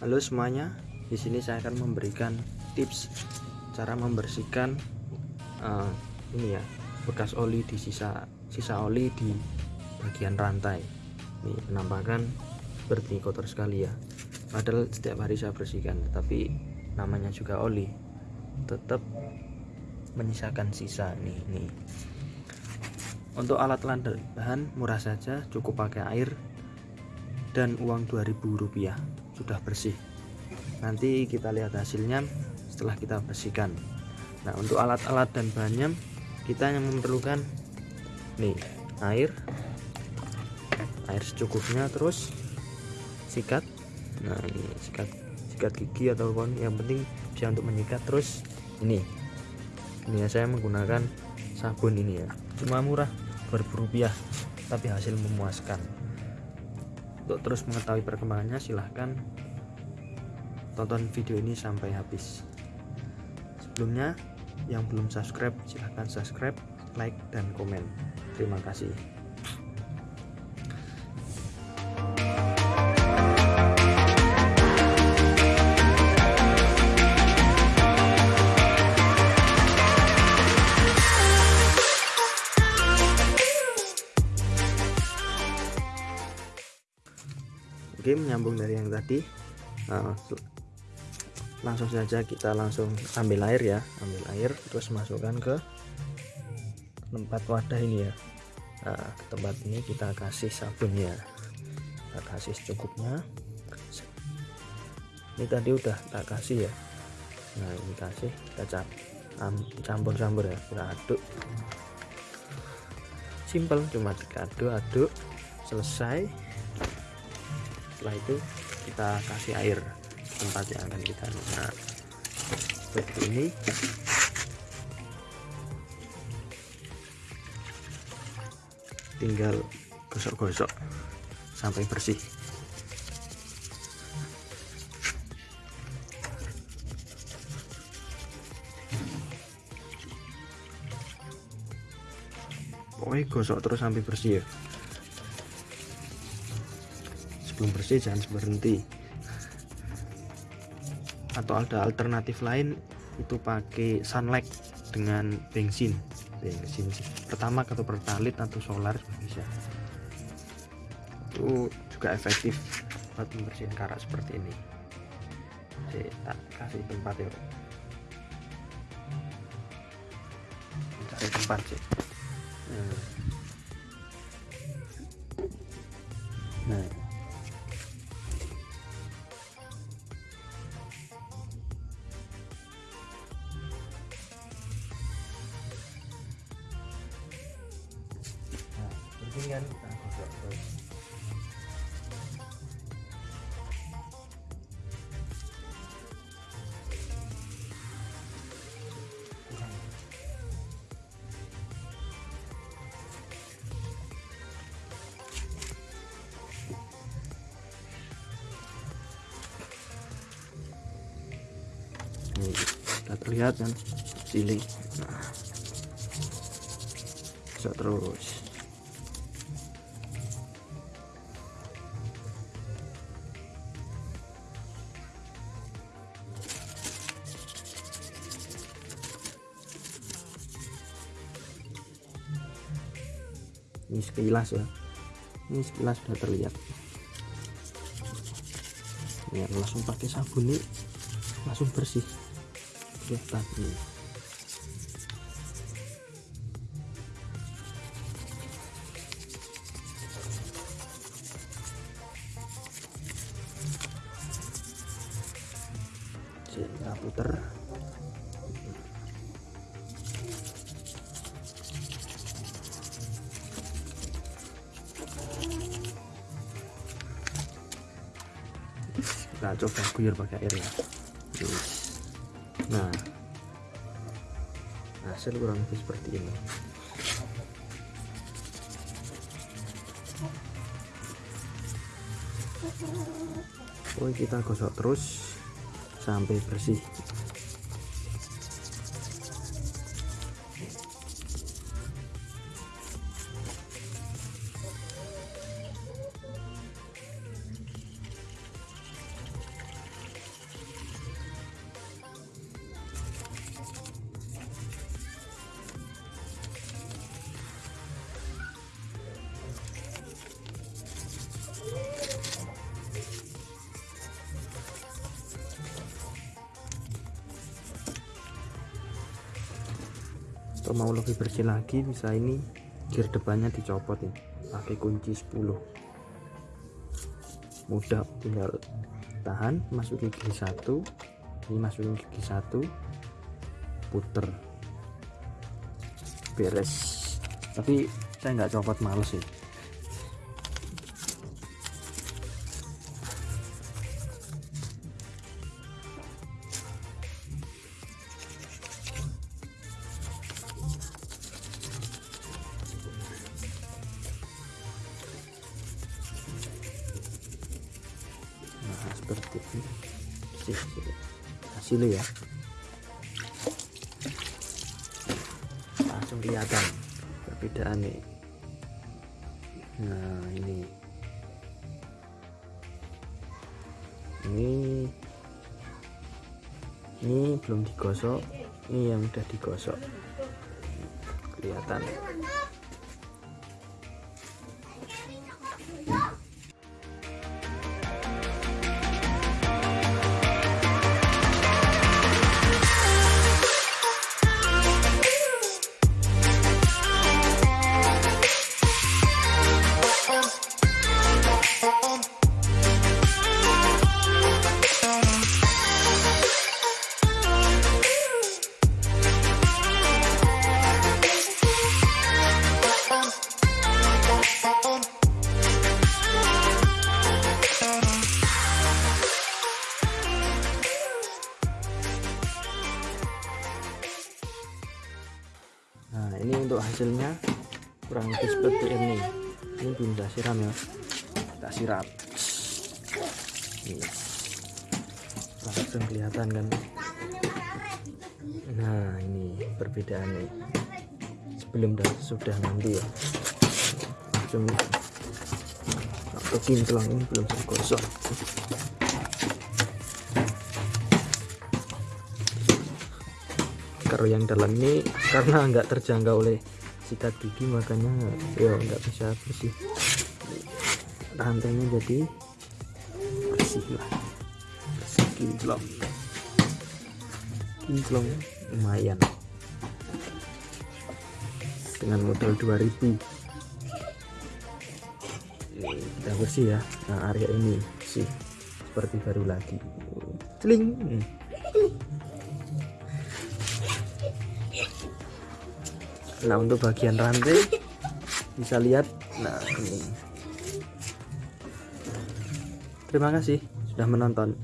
Halo semuanya, di sini saya akan memberikan tips cara membersihkan uh, ini ya bekas oli di sisa sisa oli di bagian rantai. Ini penampakan seperti kotor sekali ya. Padahal setiap hari saya bersihkan, tapi namanya juga oli, tetap menyisakan sisa nih nih. Untuk alat bahan murah saja, cukup pakai air dan uang 2000 rupiah sudah bersih. Nanti kita lihat hasilnya setelah kita bersihkan. Nah untuk alat-alat dan bahannya kita yang memerlukan nih air. Air secukupnya terus sikat. Nah ini sikat sikat gigi atau ataupun yang penting bisa untuk menyikat terus ini. Ini ya saya menggunakan sabun ini ya. Cuma murah berrupiah tapi hasil memuaskan untuk terus mengetahui perkembangannya silahkan tonton video ini sampai habis. Sebelumnya yang belum subscribe silahkan subscribe like dan komen. Terima kasih Oke menyambung dari yang tadi. Nah, langsung saja kita langsung ambil air ya ambil air terus masukkan ke tempat wadah ini ya. Nah, ke tempat ini kita kasih sabunnya kita kasih secukupnya. Ini tadi udah tak kasih ya. Nah ini kasih kita campur-campur ya kita aduk. Simple cuma kita aduk-aduk selesai setelah itu kita kasih air tempat yang akan kita nah seperti ini. Tinggal gosok-gosok sampai bersih. Pokoknya gosok terus sampai bersih ya belum bersih jangan berhenti. Atau ada alternatif lain itu pakai sunlight dengan bensin. Bensin pertama atau pertalit atau solar bisa. Itu juga efektif buat membersihkan karat seperti ini. Saya tak kasih tempat ya cari tempat sih. Nah, nah. Kan kita ini sudah terlihat kan sini nah bisa terus ini sekilas ya. Ini sekilas sudah terlihat. Ya langsung pakai sabun nih. Langsung bersih. Kelihatan ini kita putar kita coba guyur pakai air ya. Nah hasil kurang lebih seperti ini. Pokoknya kita gosok terus sampai bersih atau mau lebih bersih lagi bisa ini gear depannya dicopot nih pakai kunci 10 mudah tinggal tahan masukin gigi satu ini masukin gigi satu puter. Beres. Tapi saya nggak copot males sih. nah seperti ini ya. Langsung kelihatan perbedaan nih. Nah ini. Ini. Ini belum digosok. Ini yang udah digosok. Kelihatan untuk hasilnya kurang lebih seperti ini. Ini belum saya siram ya. Kita siram. Langsung kelihatan kan? Nah ini perbedaannya. Sebelum dan sudah nanti ya. Langsung. Atau kinclong ini belum saya kalau yang dalam ini karena nggak terjangkau oleh sikat gigi makanya ya nggak bisa bersih. Rantainya jadi bersih lah. Bersih kinclong. Kinclong lumayan. Dengan modal 2000 ini kita bersih ya. Nah area ini sih seperti baru lagi. Celing nah untuk bagian rantai bisa lihat. Nah ini. Terima kasih sudah menonton